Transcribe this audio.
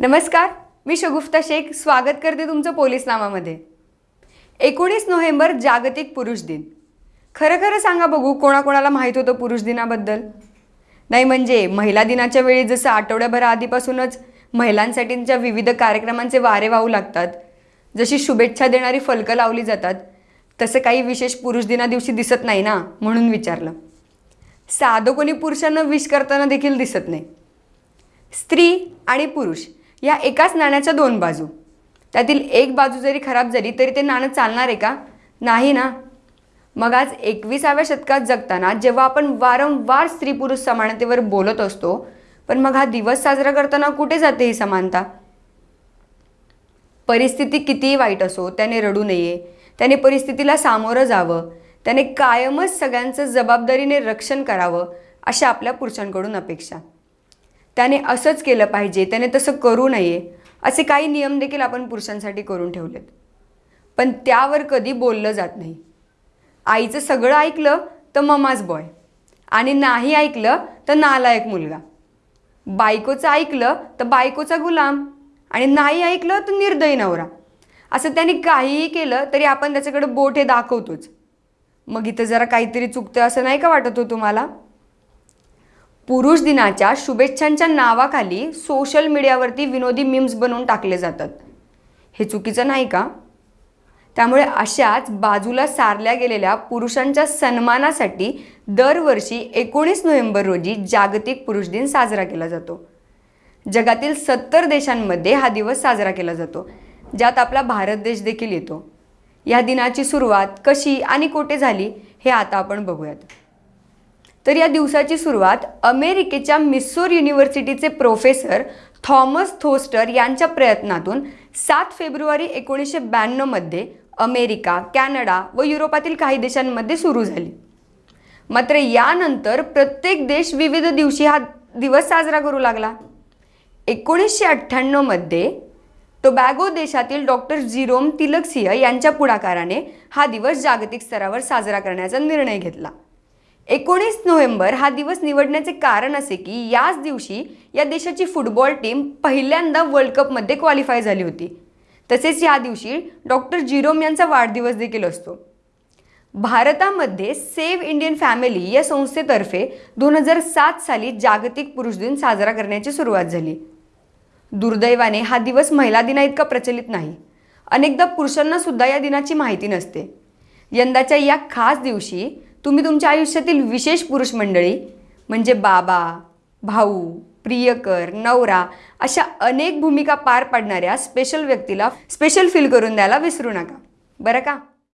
नमस्कार मी शगुफ्ता शेख. स्वागत करते तुमचं पोलीस नामामध्ये एकोणीस नोव्हेंबर जागतिक पुरुष दिन. खरं खरं सांगा बघू कोणाकोणाला माहीत होतं पुरुष दिनाबद्दल? नाही म्हणजे महिला दिनाच्या वेळी जसं आठवड्याभर आधीपासूनच महिलांसाठीच्या विविध कार्यक्रमांचे वारे वाहू लागतात जशी शुभेच्छा देणारी फलकं लावली जातात तसं काही विशेष पुरुष दिना दिवशी दिसत नाही ना म्हणून विचारलं. साधं कोणी पुरुषांना विश करताना देखील दिसत नाही. स्त्री आणि पुरुष. या एकाच नाण्याच्या दोन बाजू. त्यातील एक बाजू जरी खराब झाली तरी ते नाणं चालणार आहे का? नाही ना. मग आज एकविसाव्या शतकात जगताना जेव्हा आपण वारंवार स्त्री पुरुष समानतेवर बोलत असतो पण मग हा दिवस साजरा करताना कुठे जाते ही समानता? परिस्थिती कितीही वाईट असो त्याने रडू नये त्याने परिस्थितीला सामोरं जावं त्याने कायमच सगळ्यांचं जबाबदारीने रक्षण करावं अशा आपल्या पुरुषांकडून अपेक्षा. त्याने असंच केलं पाहिजे त्याने तसं करू नये असे काही नियम देखील आपण पुरुषांसाठी करून ठेवलेत. पण त्यावर कधी बोललं जात नाही. आईचं सगळं ऐकलं तर ममाज बॉय आणि नाही ऐकलं तर नालायक मुलगा. बायकोचं ऐकलं तर बायकोचा गुलाम. आणि नाही ऐकलं तर निर्दयी नवरा. असं त्याने काहीही केलं तरी आपण त्याच्याकडे बोट हे दाखवतोच. मग इथं जरा काहीतरी चुकतं असं नाही का वाटत हो तुम्हाला? पुरुष दिनाच्या शुभेच्छांच्या नावाखाली सोशल मीडियावरती विनोदी मीम्स बनवून टाकले जातात. हे चुकीचं नाही का? त्यामुळे अशाच बाजूला सारल्या गेलेल्या पुरुषांच्या सन्मानासाठी दरवर्षी एकोणीस नोव्हेंबर रोजी जागतिक पुरुष दिन साजरा केला जातो. जगातील सत्तर देशांमध्ये हा दिवस साजरा केला जातो ज्यात आपला भारत देश देखील येतो. या दिनाची सुरुवात कशी आणि कोठे झाली हे आता आपण बघूयात. तर या दिवसाची सुरुवात अमेरिकेच्या मिस्सूर युनिव्हर्सिटीचे प्रोफेसर थॉमस थोस्टर यांच्या प्रयत्नातून सात फेब्रुवारी एकोणीसशे ब्याण्णवमध्ये अमेरिका कॅनडा व युरोपातील काही देशांमध्ये सुरू झाली. मात्र यानंतर प्रत्येक देश विविध दिवशी हा दिवस साजरा करू लागला. एकोणीसशे अठ्ठ्याण्णवमध्ये टोबॅगो देशातील डॉक्टर जिरोम तिलकसिंह यांच्या पुढाकाराने हा दिवस जागतिक स्तरावर साजरा करण्याचा निर्णय घेतला. एकोणीस नोव्हेंबर हा दिवस निवडण्याचे कारण असे की याच दिवशी या देशाची फुटबॉल टीम पहिल्यांदा वर्ल्ड कपमध्ये क्वालिफाय झाली होती. तसेच या दिवशी डॉक्टर जिरोम यांचा वाढदिवस देखील असतो. भारतामध्ये सेव्ह इंडियन फॅमिली या संस्थेतर्फे दोन हजार सात साली जागतिक पुरुष दिन साजरा करण्याची सुरुवात झाली. दुर्दैवाने हा दिवस महिला दिना इतका प्रचलित नाही. अनेकदा पुरुषांना सुद्धा या दिनाची माहिती नसते. यंदाच्या या खास दिवशी तुम्ही तुमच्या आयुष्यातील विशेष पुरुष मंडळी म्हणजे बाबा भाऊ प्रियकर नवरा अशा अनेक भूमिका पार पाडणाऱ्या स्पेशल व्यक्तीला स्पेशल फील करून द्यायला विसरू नका. बरं का?